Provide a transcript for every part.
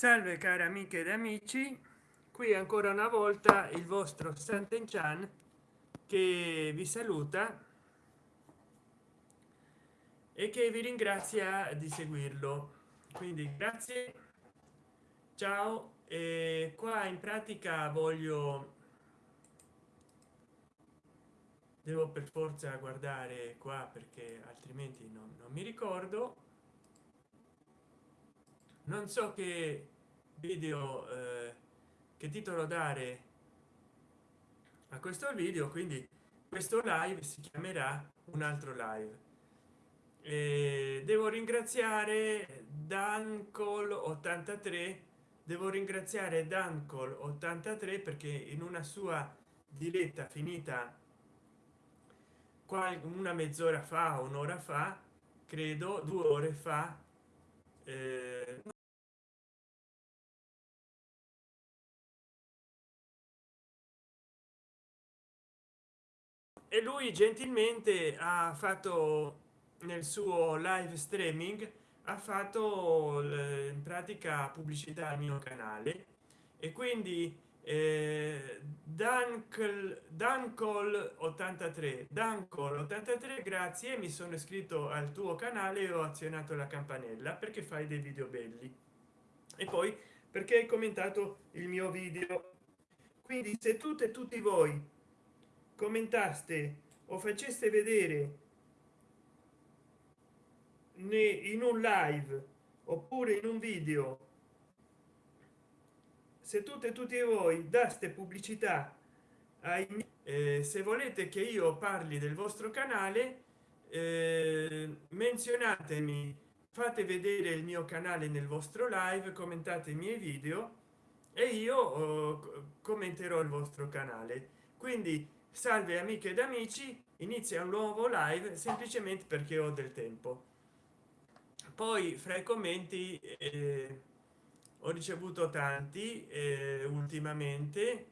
salve cari amiche ed amici. Qui ancora una volta il vostro Sant'Enchan che vi saluta e che vi ringrazia di seguirlo. Quindi grazie ciao e qua in pratica voglio devo per forza guardare qua perché altrimenti non, non mi ricordo. Non so che video eh, che titolo dare a questo video quindi questo live si chiamerà un altro live. E devo ringraziare dancol 83 devo ringraziare dancol 83 perché in una sua diretta finita una mezz'ora fa un'ora fa credo due ore fa eh, e lui gentilmente ha fatto nel suo live streaming ha fatto in pratica pubblicità al mio canale. E quindi eh, Dancol, Dancol 83 Dancol 83 grazie mi sono iscritto al tuo canale e ho azionato la campanella perché fai dei video belli. E poi perché hai commentato il mio video? Quindi se tutte e tutti voi commentaste o faceste vedere in un live oppure in un video se tutte e tutti voi daste pubblicità ai eh, se volete che io parli del vostro canale eh, menzionatemi fate vedere il mio canale nel vostro live commentate i miei video e io oh, commenterò il vostro canale. Quindi salve amiche ed amici. Inizia un nuovo live semplicemente perché ho del tempo. Poi fra i commenti eh, ho ricevuto tanti eh, ultimamente.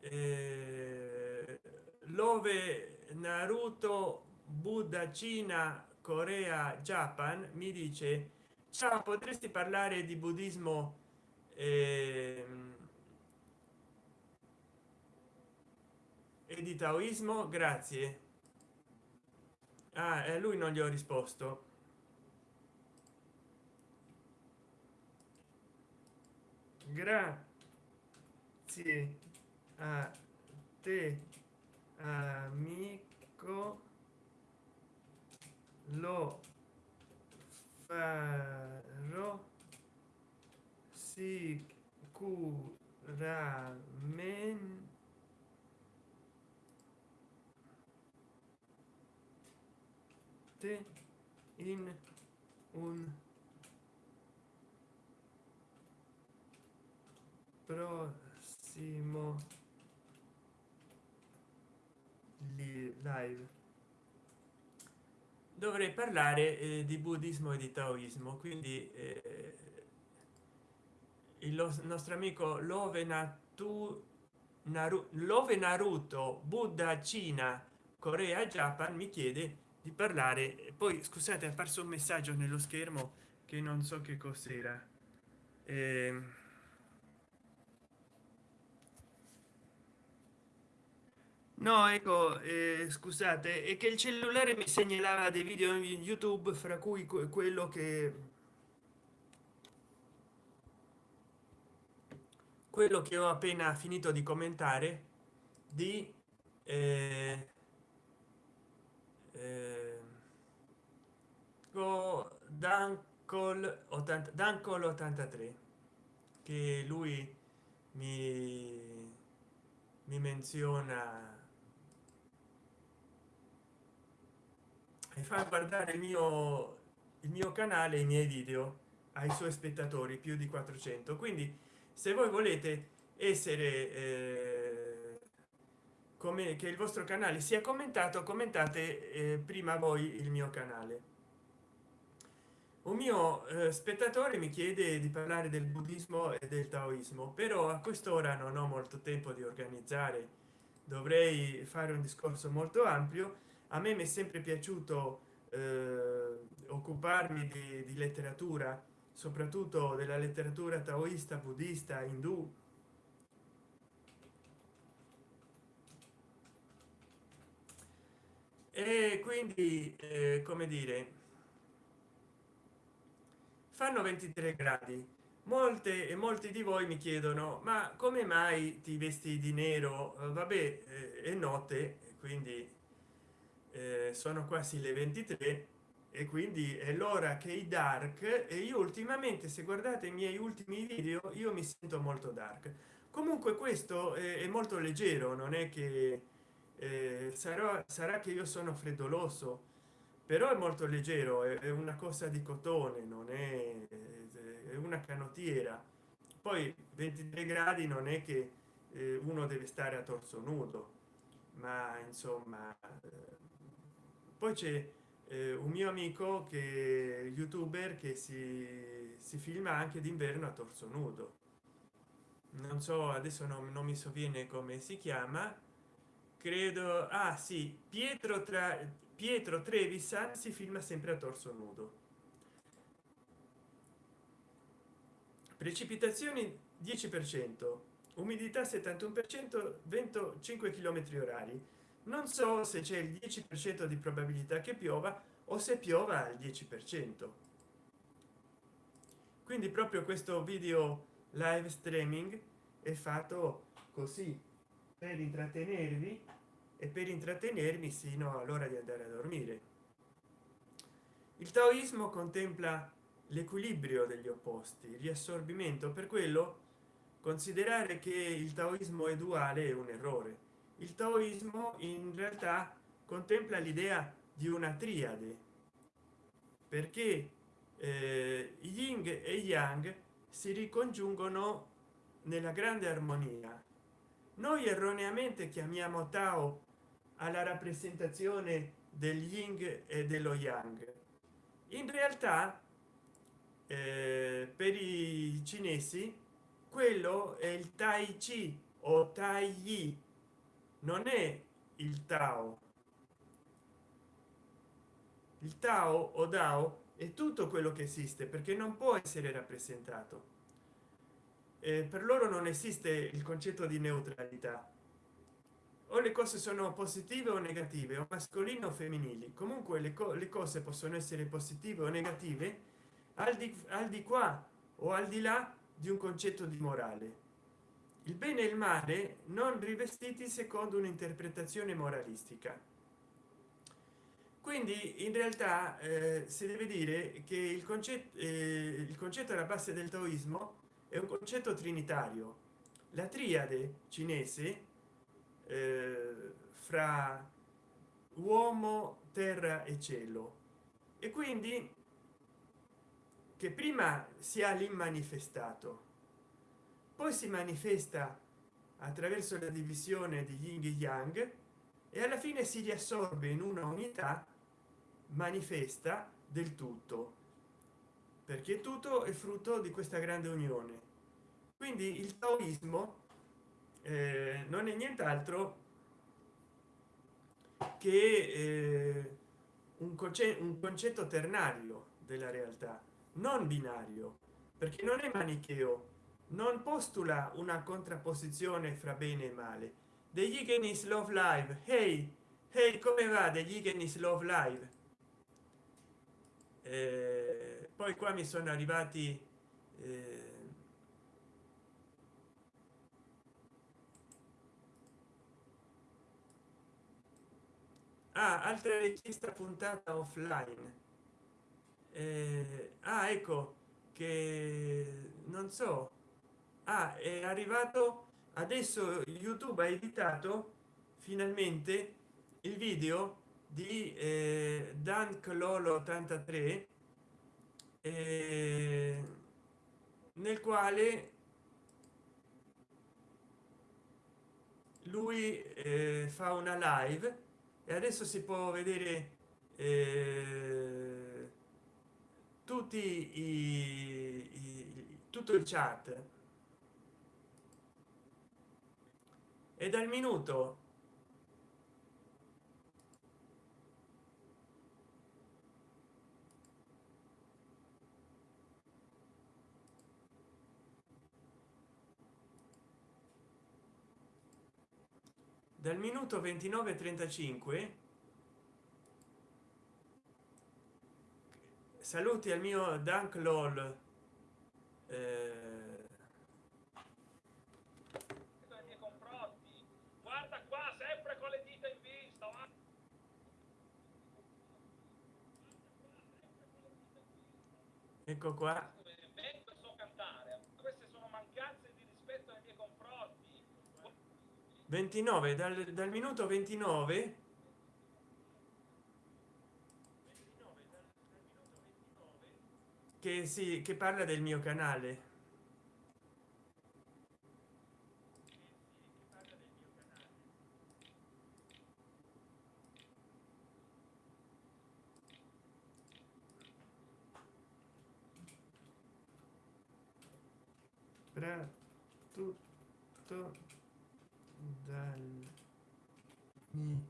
Eh, love naruto buddha cina corea japan mi dice ciao potresti parlare di buddismo eh, e di taoismo grazie. Ah, e lui non gli ho risposto. Grazie a te amico. Lo farò sicuramente te in un prossimo live. Dovrei parlare eh, di buddismo e di taoismo quindi eh, il nostro amico love natu Naru, love naruto buddha cina corea japan mi chiede di parlare poi scusate è apparso un messaggio nello schermo che non so che cos'era. Eh, no ecco eh, scusate è che il cellulare mi segnalava dei video in youtube fra cui quello che quello che ho appena finito di commentare di eh, eh, dancol 80 dancol 83 che lui mi mi menziona. E fa guardare il mio il mio canale i miei video ai suoi spettatori più di 400 quindi se voi volete essere eh, come che il vostro canale sia commentato commentate eh, prima voi il mio canale un mio eh, spettatore mi chiede di parlare del buddismo e del taoismo però a quest'ora non ho molto tempo di organizzare. Dovrei fare un discorso molto ampio. A me mi è sempre piaciuto eh, occuparmi di, di letteratura soprattutto della letteratura taoista buddista indù. E quindi eh, come dire fanno 23 gradi. Molte e molti di voi mi chiedono ma come mai ti vesti di nero? Vabbè eh, è notte quindi eh, sono quasi le 23 e quindi è l'ora che i dark e io ultimamente se guardate i miei ultimi video io mi sento molto dark. Comunque questo è, è molto leggero non è che eh, sarà sarà che io sono freddoloso però è molto leggero è, una cosa di cotone non è, è una canottiera. Poi 23 gradi non è che eh, uno deve stare a torso nudo ma insomma eh, poi c'è eh, un mio amico che youtuber che si, si filma anche d'inverno a torso nudo. Non so adesso non, non mi sovviene come si chiama. Credo ah sì pietro tra pietro trevisan si filma sempre a torso nudo. Precipitazioni 10 per cento umidità 71 per cento vento 5 km orari. Non so se c'è il 10 per cento di probabilità che piova o se piova al 10 per cento. Quindi proprio questo video live streaming è fatto così per intrattenervi e per intrattenermi sino all'ora di andare a dormire. Il taoismo contempla l'equilibrio degli opposti il riassorbimento. Per quello considerare che il taoismo è duale è un errore. Il taoismo in realtà contempla l'idea di una triade perché eh, yin e yang si ricongiungono nella grande armonia. Noi erroneamente chiamiamo tao alla rappresentazione del yin e dello yang. In realtà eh, per i cinesi quello è il tai chi o tai yi non è il tao. Il tao o dao è tutto quello che esiste perché non può essere rappresentato. Eh, per loro non esiste il concetto di neutralità o le cose sono positive o negative o mascoline o femminili. Comunque le, co le cose possono essere positive o negative al di, al di qua o al di là di un concetto di morale. Il bene e il male non rivestiti secondo un'interpretazione moralistica. Quindi in realtà eh, si deve dire che il concetto eh, il concetto alla base del taoismo è un concetto trinitario. La triade cinese eh, fra uomo terra e cielo. E quindi che prima si ha l'immanifestato poi si manifesta attraverso la divisione di yin e yang e alla fine si riassorbe in una unità manifesta del tutto. Perché tutto è frutto di questa grande unione. Quindi il taoismo eh, non è nient'altro che eh, un, concetto, un concetto ternario della realtà non binario perché non è manicheo non postula una contrapposizione fra bene e male. Degli Higgins love live hey hey come va degli Higgins love live? Eh, poi qua mi sono arrivati eh, ah, altra richiesta puntata offline. Eh, ah ecco che non so. Ah, è arrivato adesso youtube ha editato finalmente il video di eh, dan clolo 83 eh, nel quale lui eh, fa una live e adesso si può vedere eh, tutti i, i, tutto il chat. E dal minuto dal minuto 29 35 saluti al mio dank lol eh, guarda qua sempre con le dita in vista ecco qua so cantare queste sono mancanze di rispetto nei miei confronti 29 dal, dal minuto 29 che si che parla del mio canale. Tutto dal minuto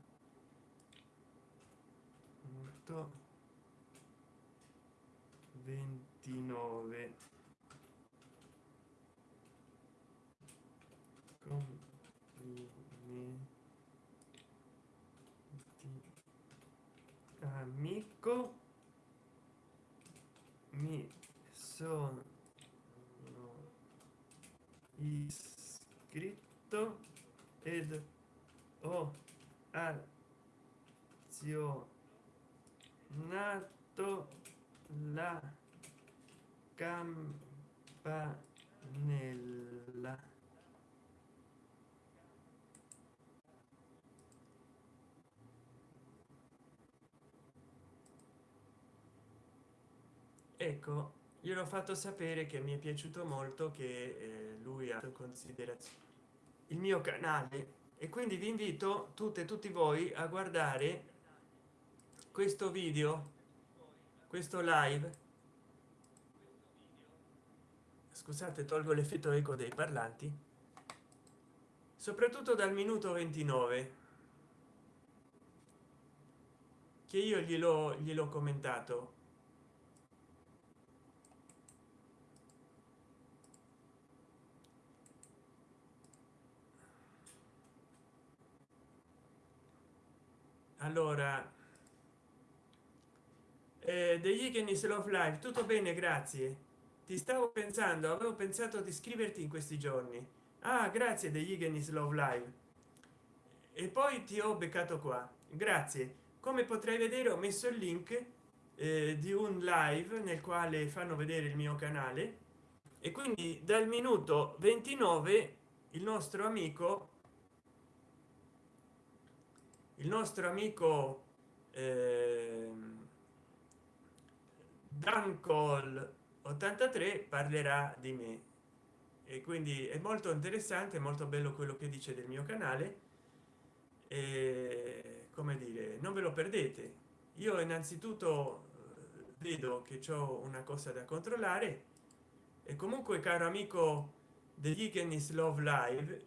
29 complimenti. Amico mi sono iscritto ed ho azionato la campanella. Ecco gliel'ho fatto sapere che mi è piaciuto molto che eh, lui ha considerazione il mio canale. E quindi vi invito tutte e tutti voi a guardare questo video questo live. Scusate tolgo l'effetto eco dei parlanti. Soprattutto dal minuto 29 che io glielo gliel'ho commentato. Allora eh, degli Higgins love live tutto bene grazie. Ti stavo pensando avevo pensato di scriverti in questi giorni. Ah grazie degli Higgins love live e poi ti ho beccato qua. Grazie. Come potrai vedere ho messo il link eh, di un live nel quale fanno vedere il mio canale. E quindi dal minuto 29 il nostro amico il nostro amico eh, dan call 83 parlerà di me. E quindi è molto interessante molto bello quello che dice del mio canale. E come dire non ve lo perdete. Io innanzitutto eh, vedo che ho una cosa da controllare. E comunque caro amico degli Kennis love live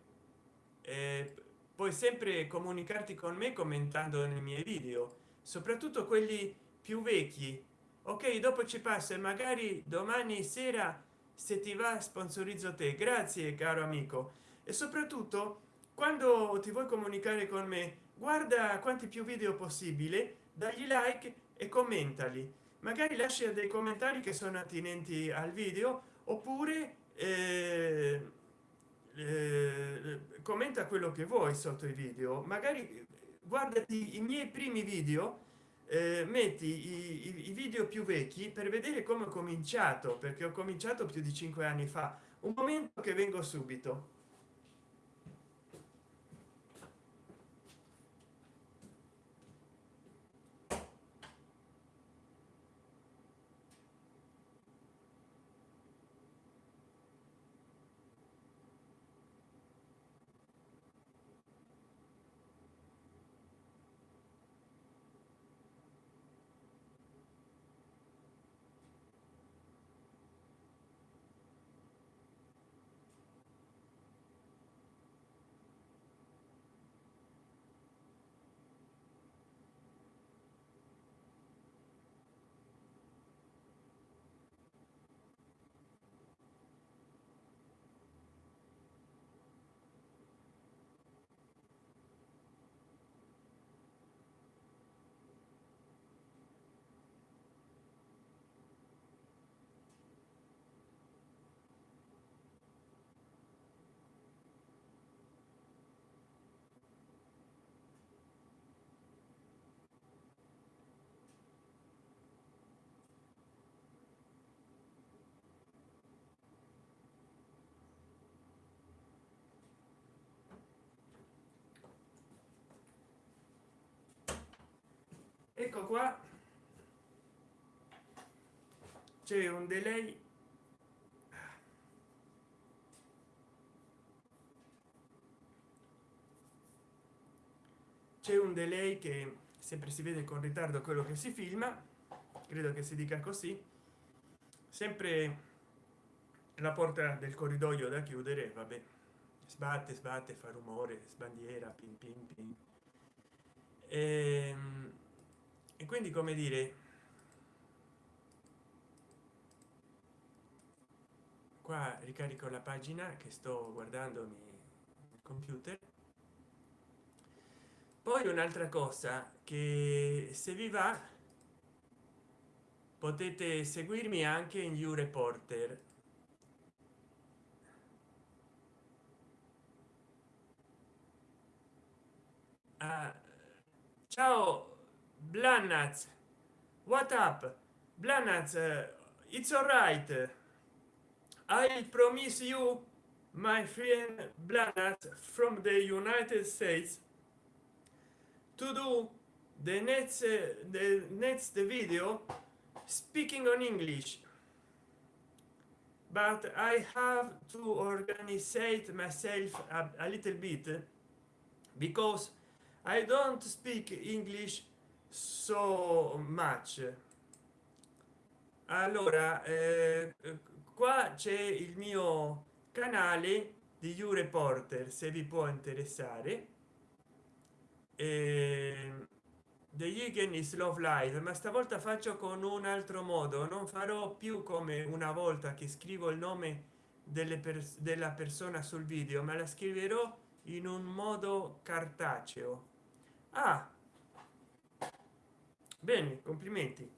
eh, puoi sempre comunicarti con me commentando nei miei video soprattutto quelli più vecchi ok dopo ci passa e magari domani sera se ti va sponsorizzo te. Grazie caro amico. E soprattutto quando ti vuoi comunicare con me guarda quanti più video possibile dagli like e commentali. Magari lascia dei commentari che sono attinenti al video oppure eh, eh, commenta quello che vuoi sotto i video. Magari guardati i miei primi video metti i, i, i, video più vecchi per vedere come ho cominciato perché ho cominciato più di cinque anni fa. Un momento che vengo subito ecco qua. C'è un delay. C'è un delay che sempre si vede con ritardo quello che si filma. Credo che si dica così. Sempre la porta del corridoio da chiudere vabbè. Sbatte sbatte fa rumore sbandiera pin pin pin. Ehm, e quindi come dire qua ricarico la pagina che sto guardandomi il computer. Poi un'altra cosa che se vi va potete seguirmi anche in you reporter ah, ciao blanaz what up? Blanaz uh, it's all right i promise you my friend blanaz from the united states to do the next uh, the next video speaking on english. But i have to organize myself a, a little bit because i don't speak english so much. Allora eh, qua c'è il mio canale di you reporter se vi può interessare. Eh, the Yigen is love live ma stavolta faccio con un altro modo. Non farò più come una volta che scrivo il nome delle per della persona sul video ma la scriverò in un modo cartaceo. Ah bene complimenti.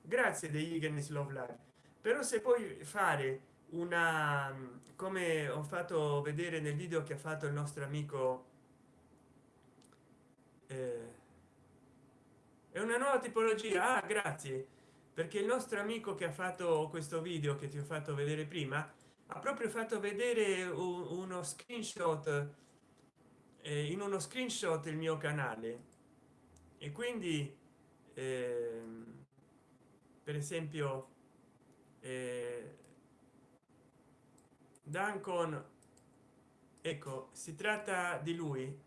Grazie degli Yigen is love live però se puoi fare una come ho fatto vedere nel video che ha fatto il nostro amico eh, è una nuova tipologia? Ah, grazie. Perché il nostro amico che ha fatto questo video che ti ho fatto vedere prima ha proprio fatto vedere uno screenshot eh, in uno screenshot il mio canale. E quindi per esempio eh, Dancon ecco si tratta di lui.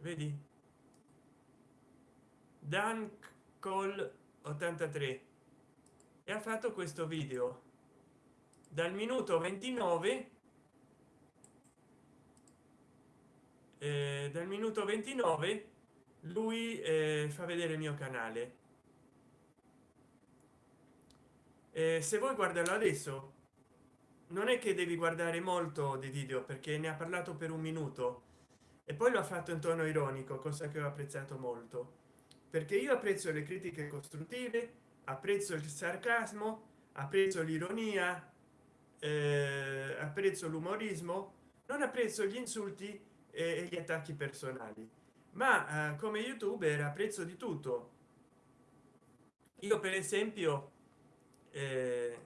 Vedi? Dan col 83 e ha fatto questo video. Dal minuto 29 eh, dal minuto 29 lui eh, fa vedere il mio canale. Eh, se vuoi guardarlo adesso. Non è che devi guardare molto di video perché ne ha parlato per un minuto. E poi lo ha fatto in tono ironico cosa che ho apprezzato molto. Perché io apprezzo le critiche costruttive apprezzo il sarcasmo apprezzo l'ironia eh, apprezzo l'umorismo non apprezzo gli insulti e gli attacchi personali. Ma eh, come youtuber apprezzo di tutto. Io per esempio eh,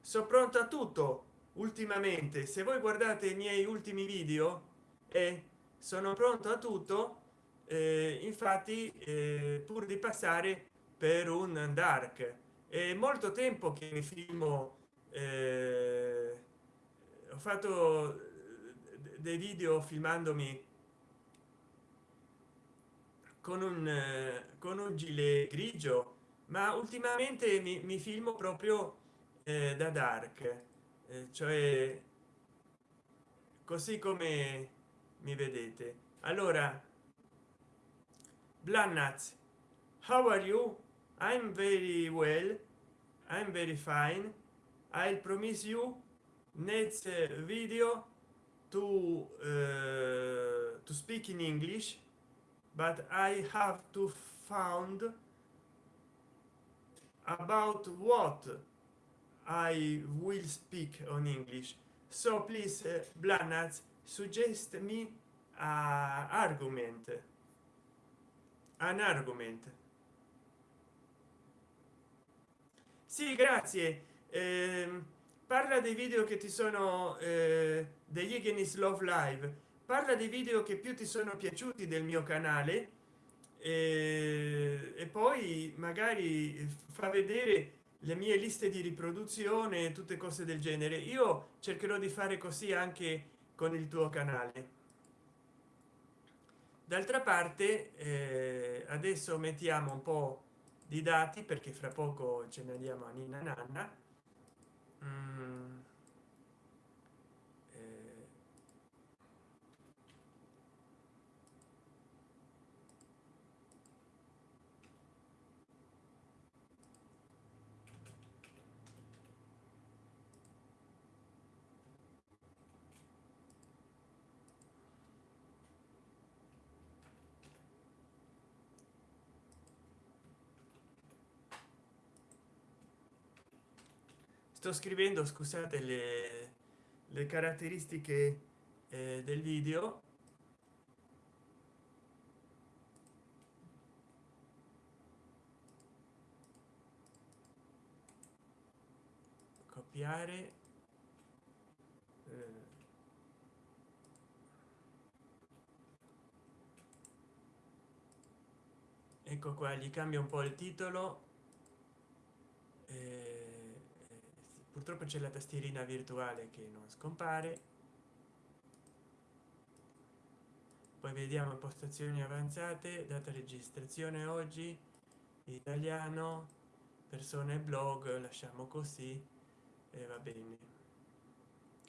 sono pronto a tutto ultimamente. Se voi guardate i miei ultimi video e eh, sono pronto a tutto eh, infatti eh, pur di passare per un dark. È molto tempo che mi filmo eh, ho fatto dei video filmandomi con un con un gilet grigio ma ultimamente mi, mi filmo proprio eh, da dark. Eh, cioè così come mi vedete. Allora blannaz how are you? I'm very well. I'm very fine. I'll promise you next video to uh, to speak in english but i have to found about what i will speak on english. So please uh, Blanaz, suggest me uh, argument. An argument. Sì grazie. Eh, parla dei video che ti sono eh, degli Ignis love live. Parla dei video che più ti sono piaciuti del mio canale e, e poi magari fa vedere le mie liste di riproduzione tutte cose del genere. Io cercherò di fare così anche con il tuo canale. D'altra parte eh, adesso mettiamo un po di dati perché fra poco ce ne andiamo a nina nanna mm. Sto scrivendo scusate le, le caratteristiche eh, del video copiare eh. ecco qua gli cambia un po il titolo eh, purtroppo c'è la tastierina virtuale che non scompare. Poi vediamo impostazioni avanzate data registrazione oggi italiano persone blog lasciamo così e va bene.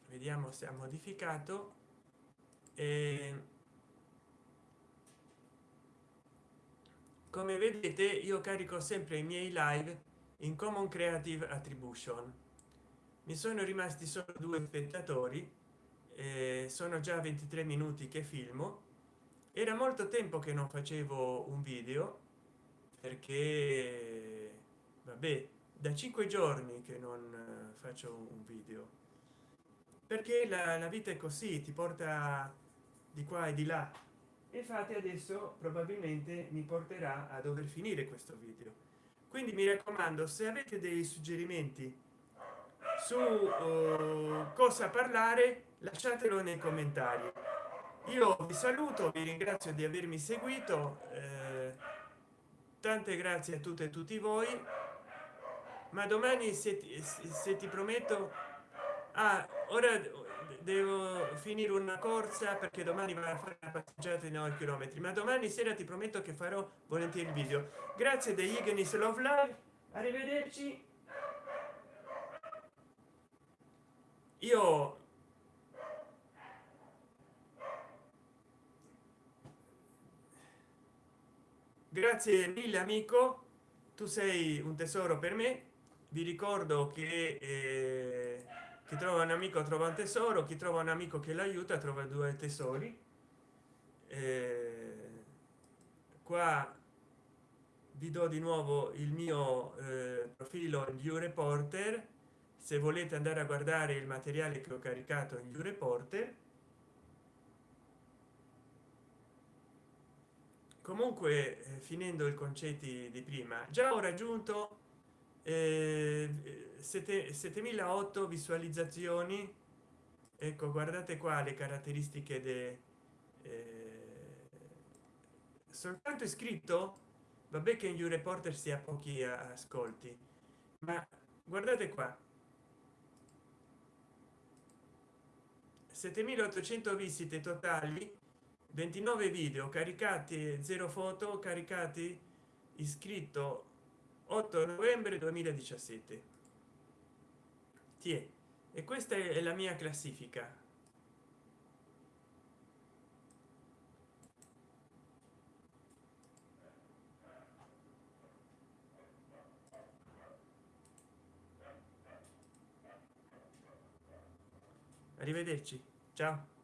Vediamo se ha modificato e come vedete io carico sempre i miei live in common creative attribution mi sono rimasti solo due spettatori eh, sono già 23 minuti che filmo. Era molto tempo che non facevo un video perché vabbè da cinque giorni che non faccio un video. Perché la, la vita è così ti porta di qua e di là. Infatti adesso probabilmente mi porterà a dover finire questo video. Quindi mi raccomando se avete dei suggerimenti su uh, cosa parlare lasciatelo nei commentari. Io vi saluto vi ringrazio di avermi seguito eh, tante grazie a tutte e tutti voi. Ma domani se ti, se ti prometto ah, ora devo finire una corsa perché domani va a fare una passeggiata di 9 km ma domani sera ti prometto che farò volentieri il video. Grazie degli Ignis Love Live arrivederci io grazie mille amico. Tu sei un tesoro per me. Vi ricordo che eh, chi trova un amico trova un tesoro chi trova un amico che l'aiuta trova due tesori. Eh, qua vi do di nuovo il mio eh, profilo in view reporter se volete andare a guardare il materiale che ho caricato in view reporter comunque eh, finendo i concetti di prima già ho raggiunto eh, 7008 visualizzazioni. Ecco guardate qua le caratteristiche de eh, soltanto iscritto vabbè che in view reporter sia pochi ascolti ma guardate qua 7800 visite totali 29 video caricati 0 foto caricati iscritto 8 novembre 2017 Tie. e questa è la mia classifica arrivederci. Ciao